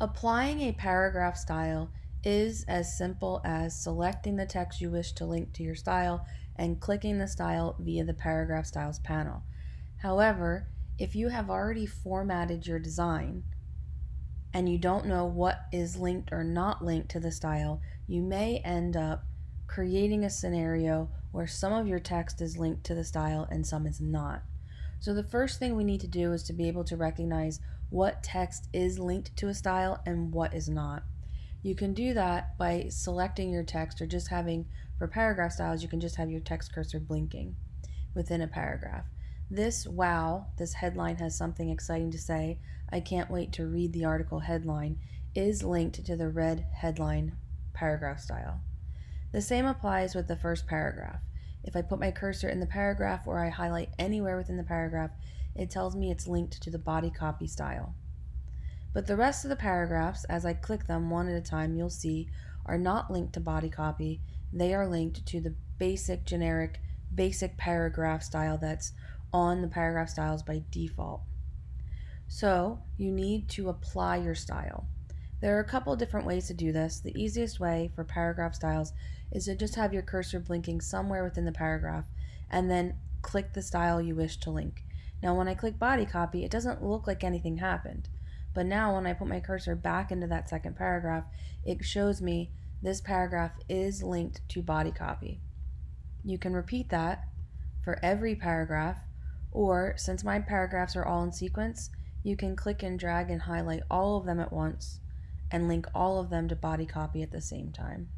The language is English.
Applying a paragraph style is as simple as selecting the text you wish to link to your style and clicking the style via the paragraph styles panel. However, if you have already formatted your design and you don't know what is linked or not linked to the style, you may end up creating a scenario where some of your text is linked to the style and some is not. So the first thing we need to do is to be able to recognize what text is linked to a style and what is not. You can do that by selecting your text or just having, for paragraph styles, you can just have your text cursor blinking within a paragraph. This wow, this headline has something exciting to say, I can't wait to read the article headline, is linked to the red headline paragraph style. The same applies with the first paragraph. If I put my cursor in the paragraph or I highlight anywhere within the paragraph, it tells me it's linked to the body copy style. But the rest of the paragraphs, as I click them one at a time, you'll see are not linked to body copy. They are linked to the basic generic basic paragraph style that's on the paragraph styles by default. So you need to apply your style. There are a couple different ways to do this. The easiest way for paragraph styles is to just have your cursor blinking somewhere within the paragraph and then click the style you wish to link. Now when I click body copy, it doesn't look like anything happened. But now when I put my cursor back into that second paragraph, it shows me this paragraph is linked to body copy. You can repeat that for every paragraph, or since my paragraphs are all in sequence, you can click and drag and highlight all of them at once and link all of them to body copy at the same time.